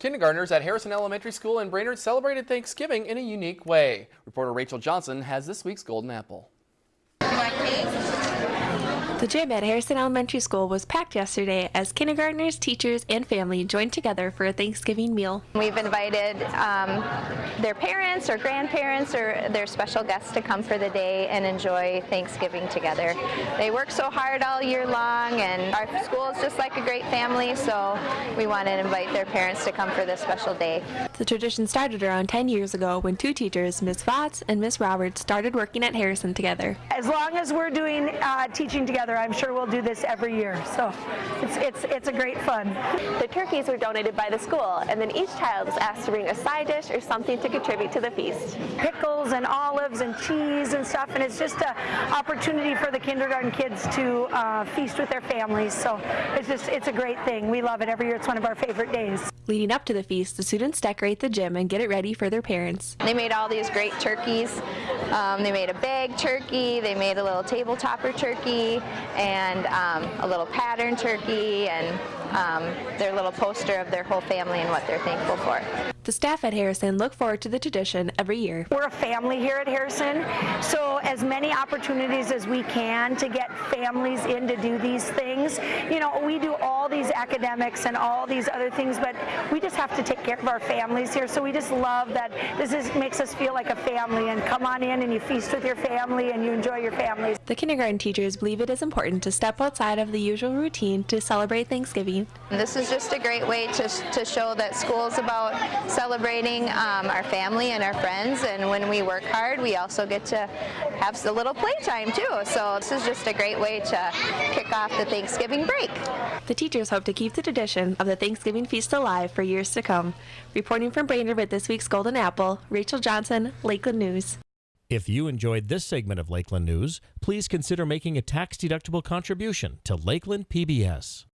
Kindergartners at Harrison Elementary School in Brainerd celebrated Thanksgiving in a unique way. Reporter Rachel Johnson has this week's Golden Apple. The gym at Harrison Elementary School was packed yesterday as kindergartners, teachers, and family joined together for a Thanksgiving meal. We've invited um, their parents or grandparents or their special guests to come for the day and enjoy Thanksgiving together. They work so hard all year long and our school is just like a great family so we want to invite their parents to come for this special day. The tradition started around 10 years ago when two teachers, Ms. Fotz and Ms. Roberts, started working at Harrison together. As long as we're doing uh, teaching together, I'm sure we'll do this every year. So it's, it's, it's a great fun. The turkeys were donated by the school, and then each child was asked to bring a side dish or something to contribute to the feast. Pickles and olives and cheese and stuff, and it's just an opportunity for the kindergarten kids to uh, feast with their families. So it's just, it's a great thing. We love it every year. It's one of our favorite days. Leading up to the feast, the students decorate the gym and get it ready for their parents. They made all these great turkeys. Um, they made a bag turkey, they made a little table topper turkey, and um, a little pattern turkey, and um, their little poster of their whole family and what they're thankful for. The staff at Harrison look forward to the tradition every year. We're a family here at Harrison, so as many opportunities as we can to get families in to do these things. You know, we do all these academics and all these other things, but we just have to take care of our families here. So we just love that this is, makes us feel like a family and come on in and you feast with your family and you enjoy your families. The kindergarten teachers believe it is important to step outside of the usual routine to celebrate Thanksgiving. This is just a great way to, to show that school is about celebrating um, our family and our friends and when we work hard we also get to have a little playtime too. So this is just a great way to kick off the Thanksgiving break. The teachers hope to keep the tradition of the Thanksgiving feast alive for years to come. Reporting from Brainerd with this week's Golden Apple, Rachel Johnson, Lakeland News. If you enjoyed this segment of Lakeland News, please consider making a tax-deductible contribution to Lakeland PBS.